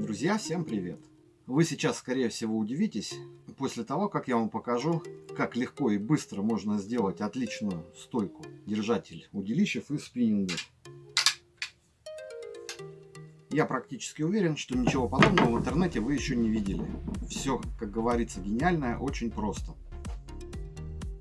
Друзья, всем привет! Вы сейчас, скорее всего, удивитесь после того, как я вам покажу, как легко и быстро можно сделать отличную стойку держатель удилищев из спиннинга. Я практически уверен, что ничего подобного в интернете вы еще не видели. Все, как говорится, гениальное, очень просто.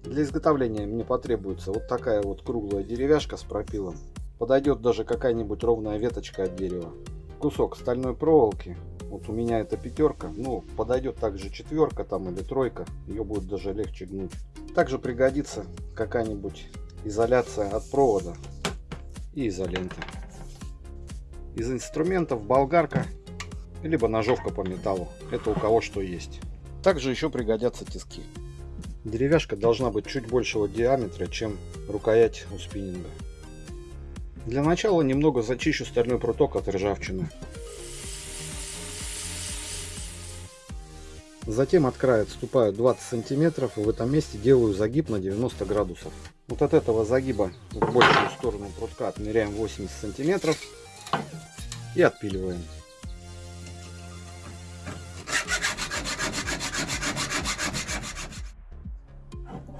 Для изготовления мне потребуется вот такая вот круглая деревяшка с пропилом. Подойдет даже какая-нибудь ровная веточка от дерева. Кусок стальной проволоки. Вот у меня это пятерка. Ну, подойдет также четверка там или тройка. Ее будет даже легче гнуть. Также пригодится какая-нибудь изоляция от провода и изоленты. Из инструментов болгарка, либо ножовка по металлу. Это у кого что есть. Также еще пригодятся тиски. Деревяшка должна быть чуть большего диаметра, чем рукоять у спиннинга. Для начала немного зачищу стальной пруток от ржавчины. Затем от края отступаю 20 сантиметров и в этом месте делаю загиб на 90 градусов. Вот от этого загиба в большую сторону прутка отмеряем 80 сантиметров и отпиливаем.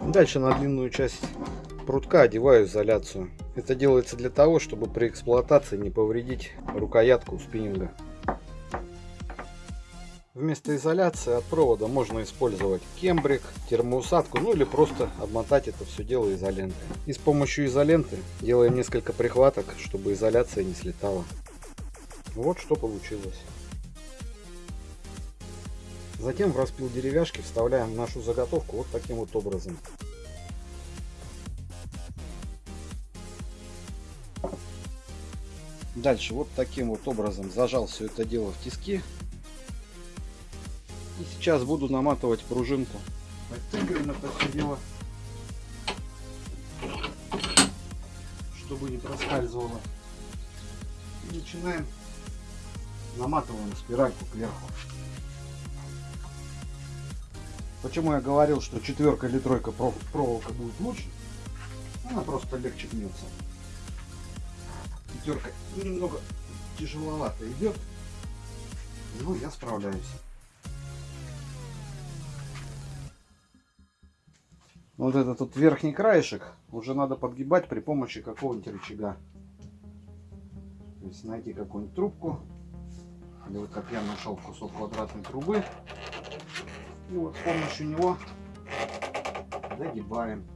Дальше на длинную часть прутка одеваю изоляцию. Это делается для того, чтобы при эксплуатации не повредить рукоятку спиннинга. Вместо изоляции от провода можно использовать кембрик, термоусадку, ну или просто обмотать это все дело изолентой. И с помощью изоленты делаем несколько прихваток, чтобы изоляция не слетала. Вот что получилось. Затем в распил деревяшки вставляем нашу заготовку вот таким вот образом. Дальше вот таким вот образом зажал все это дело в тиски. И сейчас буду наматывать пружинку. Подтягиваем это все дело, чтобы не проскальзывало. И начинаем наматываем спиральку кверху. Почему я говорил, что четверка или тройка проволока будет лучше? Она просто легче гнется. Пятерка немного тяжеловато идет, но я справляюсь. Вот этот вот верхний краешек уже надо подгибать при помощи какого-нибудь рычага. То есть найти какую-нибудь трубку или вот как я нашел кусок квадратной трубы. И вот с помощью него загибаем.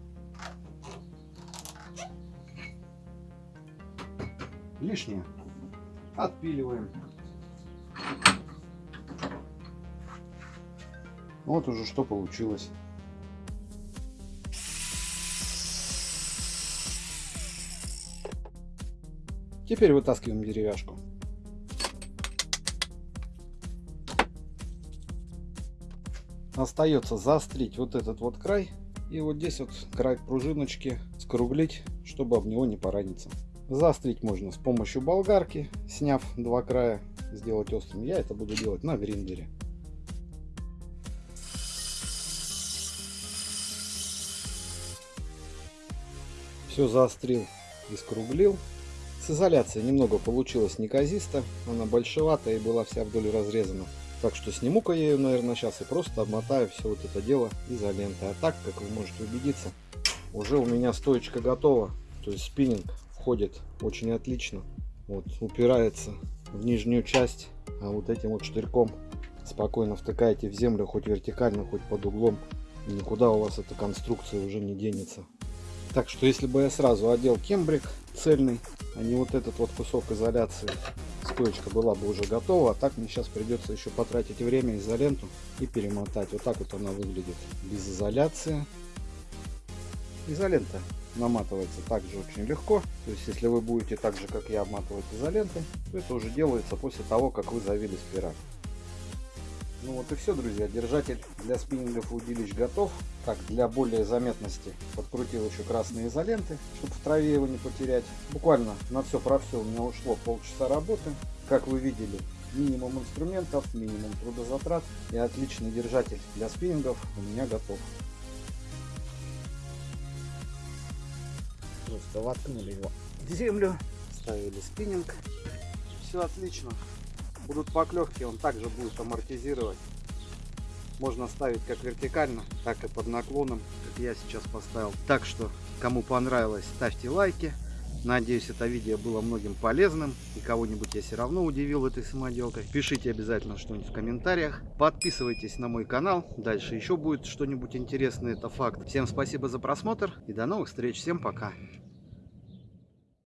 Лишнее отпиливаем. Вот уже что получилось. Теперь вытаскиваем деревяшку. остается заострить вот этот вот край и вот здесь вот край пружиночки скруглить, чтобы об него не пораниться. Заострить можно с помощью болгарки, сняв два края, сделать острым. Я это буду делать на гриндере. Все заострил и скруглил. С изоляцией немного получилось неказисто, она большеватая и была вся вдоль разрезана. Так что сниму-ка я ее, наверное, сейчас и просто обмотаю все вот это дело изолентой. А так, как вы можете убедиться, уже у меня стоечка готова. То есть спиннинг входит очень отлично. Вот, упирается в нижнюю часть, а вот этим вот штырьком спокойно втыкаете в землю, хоть вертикально, хоть под углом. Никуда у вас эта конструкция уже не денется. Так что если бы я сразу одел кембрик цельный, а не вот этот вот кусок изоляции, стоечка была бы уже готова. А так мне сейчас придется еще потратить время изоленту и перемотать. Вот так вот она выглядит без изоляции. Изолента наматывается также очень легко. То есть если вы будете так же как я обматывать изолентой, то это уже делается после того как вы завели спираль. Ну вот и все, друзья. Держатель для спиннингов и удилищ готов. Так, для более заметности подкрутил еще красные изоленты, чтобы в траве его не потерять. Буквально на все про все у меня ушло полчаса работы. Как вы видели, минимум инструментов, минимум трудозатрат и отличный держатель для спиннингов у меня готов. Просто воткнули его в землю, ставили спиннинг. Все отлично. будут поклевки, он также будет амортизировать. Можно ставить как вертикально, так и под наклоном, как я сейчас поставил. Так что, кому понравилось, ставьте лайки. Надеюсь, это видео было многим полезным. И кого-нибудь я все равно удивил этой самоделкой. Пишите обязательно что-нибудь в комментариях. Подписывайтесь на мой канал. Дальше еще будет что-нибудь интересное, это факт. Всем спасибо за просмотр и до новых встреч. Всем пока.